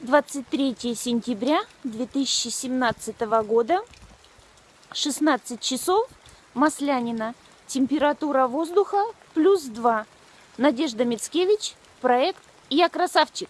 23 сентября 2017 года, 16 часов, Маслянина. Температура воздуха плюс 2. Надежда Мицкевич, проект «Я красавчик».